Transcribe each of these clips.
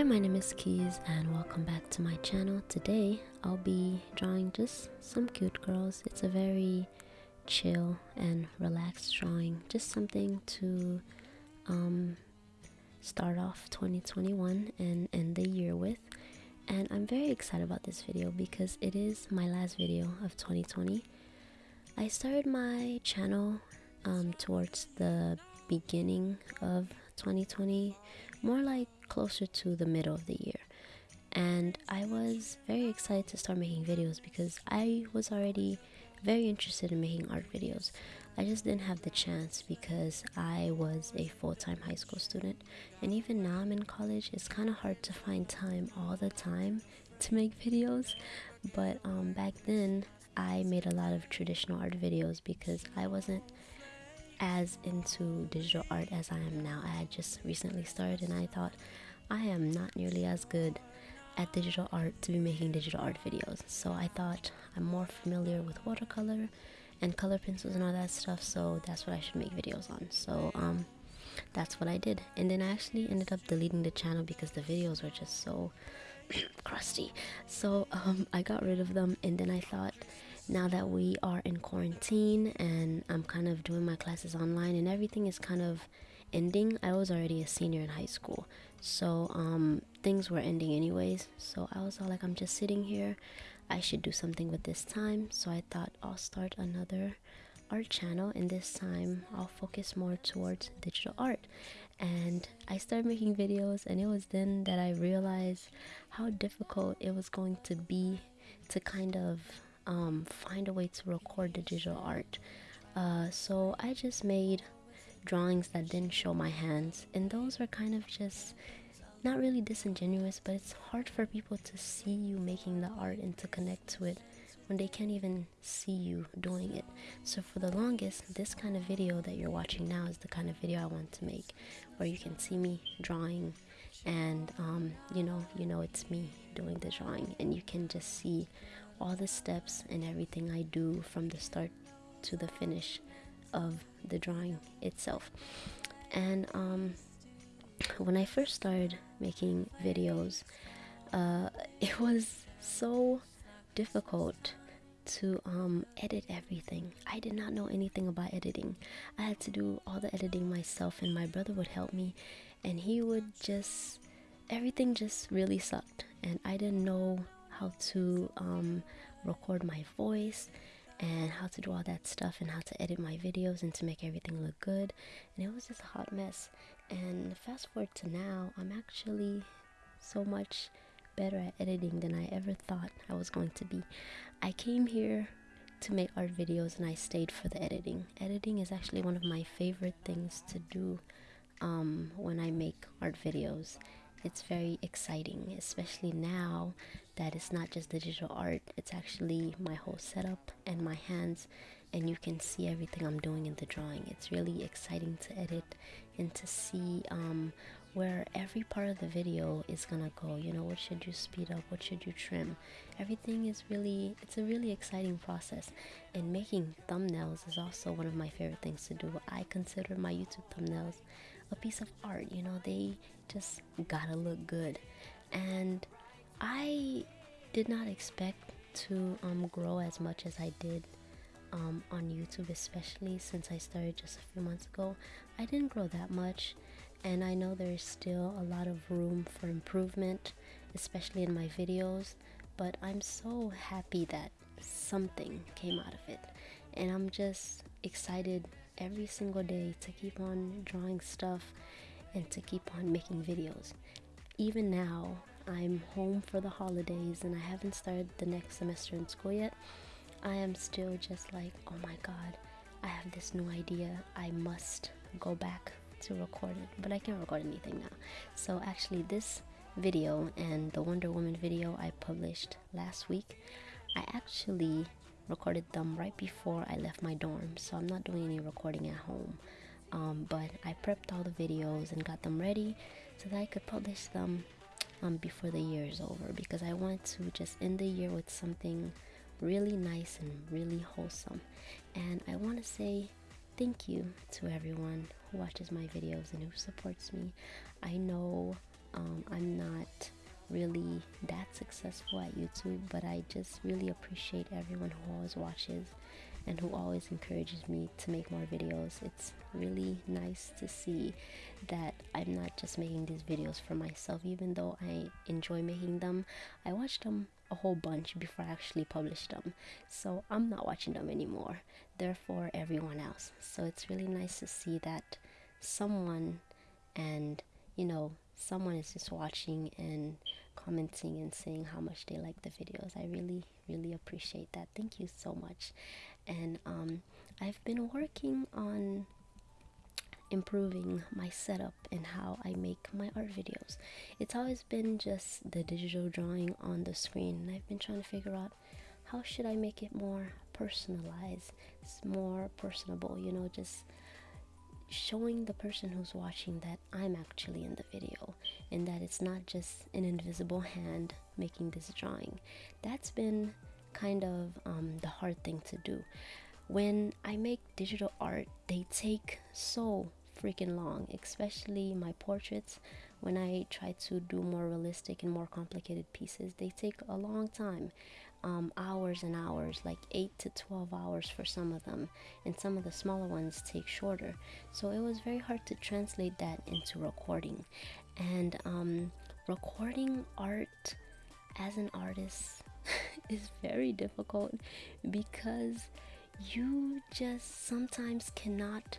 Hi, my name is Keys and welcome back to my channel. Today I'll be drawing just some cute girls. It's a very chill and relaxed drawing. Just something to um, start off 2021 and end the year with. And I'm very excited about this video because it is my last video of 2020. I started my channel um, towards the beginning of 2020, more like closer to the middle of the year. And I was very excited to start making videos because I was already very interested in making art videos. I just didn't have the chance because I was a full time high school student. And even now I'm in college, it's kind of hard to find time all the time to make videos. But um, back then, I made a lot of traditional art videos because I wasn't as into digital art as I am now. I had just recently started and I thought I am not nearly as good at digital art to be making digital art videos. So I thought I'm more familiar with watercolor and color pencils and all that stuff, so that's what I should make videos on. So um that's what I did. And then I actually ended up deleting the channel because the videos were just so crusty. So um I got rid of them and then I thought now that we are in quarantine and I'm kind of doing my classes online and everything is kind of ending, I was already a senior in high school. So um, things were ending anyways. So I was all like, I'm just sitting here. I should do something with this time. So I thought I'll start another art channel and this time I'll focus more towards digital art and I started making videos and it was then that I realized how difficult it was going to be to kind of um, find a way to record the digital art. Uh, so I just made drawings that didn't show my hands, and those were kind of just not really disingenuous, but it's hard for people to see you making the art and to connect to it when they can't even see you doing it. So for the longest, this kind of video that you're watching now is the kind of video I want to make, where you can see me drawing, and um, you know, you know it's me doing the drawing, and you can just see all the steps and everything I do from the start to the finish of the drawing itself. And um, when I first started making videos, uh, it was so difficult to um, edit everything. I did not know anything about editing. I had to do all the editing myself, and my brother would help me, and he would just everything just really sucked, and I didn't know how to um, record my voice and how to do all that stuff and how to edit my videos and to make everything look good. And it was just a hot mess. And fast forward to now i'm actually so much better at editing than i ever thought i was going to be. I came here to make art videos and i stayed for the editing. Editing is actually one of my favorite things to do um, when i make art videos. It's very exciting, especially now that it's not just digital art, it's actually my whole setup and my hands, and you can see everything I'm doing in the drawing. It's really exciting to edit and to see um, where every part of the video is gonna go. You know, what should you speed up, what should you trim? Everything is really, it's a really exciting process. And making thumbnails is also one of my favorite things to do. I consider my YouTube thumbnails a piece of art. You know, they just gotta look good. And I did not expect to um, grow as much as I did um, on YouTube, especially since I started just a few months ago. I didn't grow that much, and I know there's still a lot of room for improvement, especially in my videos. But I'm so happy that something came out of it, and I'm just excited every single day to keep on drawing stuff and to keep on making videos. Even now, I'm home for the holidays and I haven't started the next semester in school yet. I am still just like, oh my god, I have this new idea. I must go back to record it, but I can't record anything now. So, actually, this video and the Wonder Woman video I published last week, I actually recorded them right before I left my dorm, so I'm not doing any recording at home. Um, but I prepped all the videos and got them ready so that I could publish them um, before the year is over because I want to just end the year with something really nice and really wholesome. And I want to say thank you to everyone who watches my videos and who supports me. I know Um, I'm not really that successful at YouTube, but I just really appreciate everyone who always watches and who always encourages me to make more videos. It's really nice to see that I'm not just making these videos for myself, even though I enjoy making them. I watch them a whole bunch before I actually publish them, so I'm not watching them anymore. Therefore, everyone else. So it's really nice to see that someone and you know someone is just watching and commenting and saying how much they like the videos. I really, really appreciate that. Thank you so much. And um, I've been working on improving my setup and how I make my art videos. It's always been just the digital drawing on the screen, and I've been trying to figure out how should I make it more personalized, it's more personable, you know, just showing the person who's watching that I'm actually in the video and that it's not just an invisible hand making this drawing. That's been kind of um, the hard thing to do. When I make digital art, they take so freaking long, especially my portraits. When I try to do more realistic and more complicated pieces, they take a long time um, hours and hours, like 8 to 12 hours for some of them, and some of the smaller ones take shorter. So it was very hard to translate that into recording. And um, recording art as an artist is very difficult because you just sometimes cannot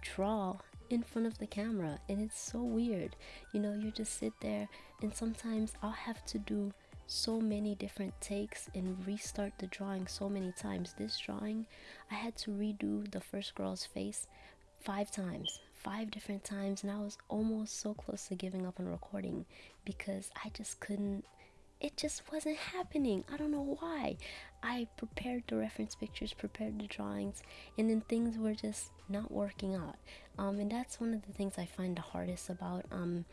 draw in front of the camera and it's so weird you know you just sit there and sometimes i'll have to do so many different takes and restart the drawing so many times. This drawing, I had to redo the first girl's face five times, five different times, and I was almost so close to giving up on recording because I just couldn't. It just wasn't happening. I don't know why. I prepared the reference pictures, prepared the drawings, and then things were just not working out. Um, and that's one of the things I find the hardest about um,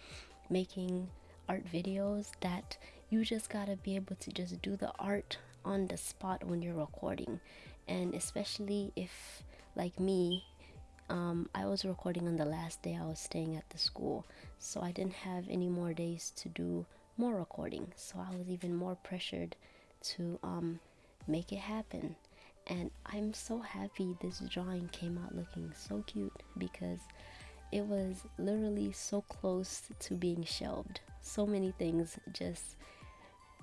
making art videos that you just gotta be able to just do the art on the spot when you're recording and especially if like me um, I was recording on the last day I was staying at the school so I didn't have any more days to do more recording so I was even more pressured to um, make it happen. And I'm so happy this drawing came out looking so cute because it was literally so close to being shelved. So many things just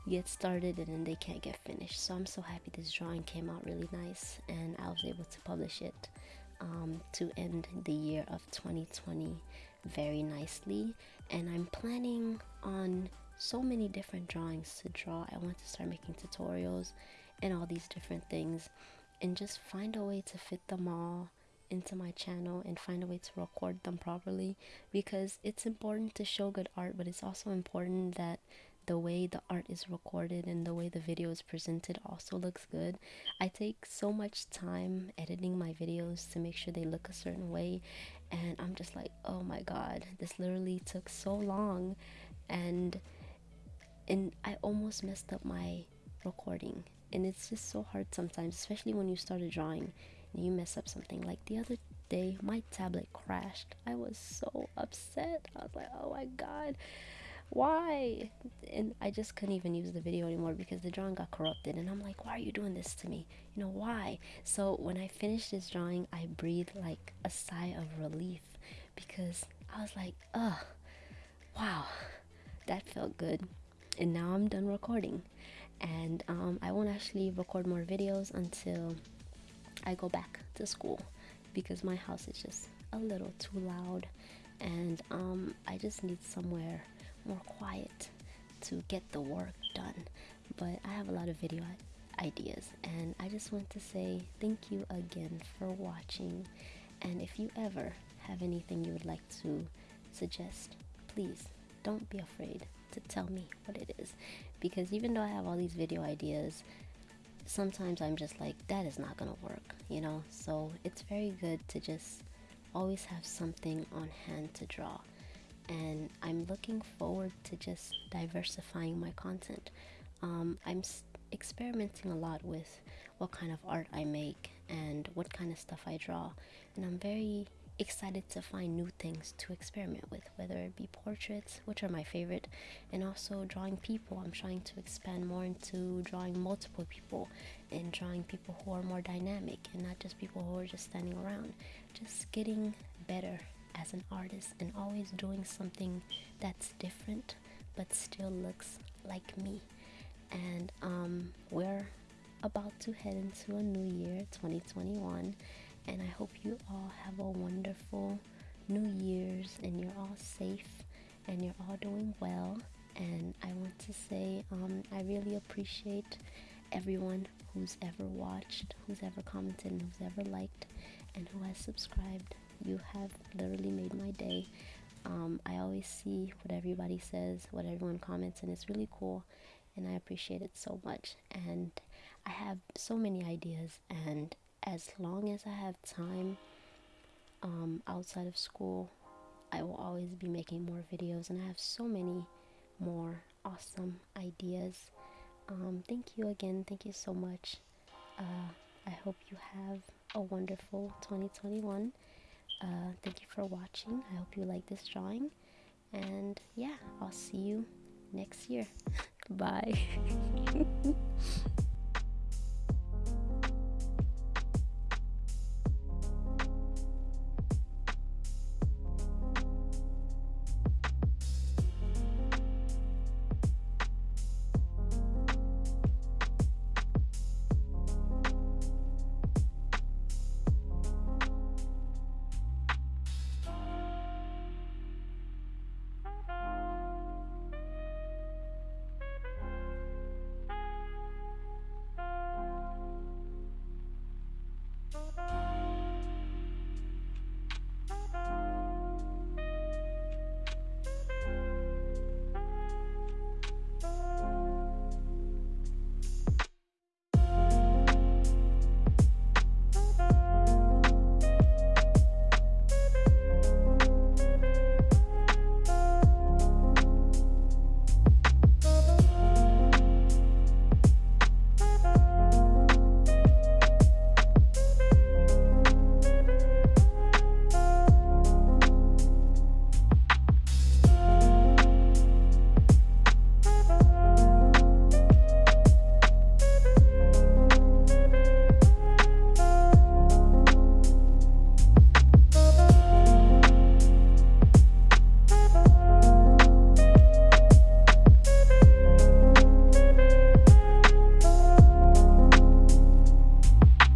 get started and then they can't get finished. So i'm so happy this drawing came out really nice and i was able to publish it um, to end the year of 2020 very nicely. And i'm planning on so many different drawings to draw i want to start making tutorials and all these different things and just find a way to fit them all into my channel and find a way to record them properly because it's important to show good art but it's also important that the way the art is recorded and the way the video is presented also looks good. I take so much time editing my videos to make sure they look a certain way and I'm just like, "Oh my god, this literally took so long." And and I almost messed up my recording. And it's just so hard sometimes, especially when you start a drawing and you mess up something. Like the other day, my tablet crashed. I was so upset. I was like, "Oh my god." why and i just couldn't even use the video anymore because the drawing got corrupted and i'm like why are you doing this to me you know why so when i finished this drawing i breathed like a sigh of relief because i was like oh wow that felt good and now i'm done recording and um, i won't actually record more videos until i go back to school because my house is just a little too loud and um, i just need somewhere more quiet to get the work done. But I have a lot of video ideas, and I just want to say thank you again for watching. And if you ever have anything you would like to suggest, please don't be afraid to tell me what it is. Because even though I have all these video ideas, sometimes I'm just like, that is not gonna work, you know? So it's very good to just always have something on hand to draw and I'm looking forward to just diversifying my content. Um, I'm experimenting a lot with what kind of art I make and what kind of stuff I draw, and I'm very excited to find new things to experiment with, whether it be portraits, which are my favorite, and also drawing people. I'm trying to expand more into drawing multiple people and drawing people who are more dynamic and not just people who are just standing around. Just getting better as an artist and always doing something that's different but still looks like me. And um, we're about to head into a new year, 2021 and I hope you all have a wonderful New Year's and you're all safe and you're all doing well. And I want to say um, I really appreciate everyone who's ever watched, who's ever commented, and who's ever liked, and who has subscribed. You have literally made my day. Um, I always see what everybody says, what everyone comments, and it's really cool. And I appreciate it so much. And I have so many ideas, and as long as I have time um, outside of school, I will always be making more videos, and I have so many more awesome ideas. Um, thank you again. Thank you so much. Uh, I hope you have a wonderful 2021. Uh, thank you for watching. I hope you like this drawing. And yeah, I'll see you next year. Bye.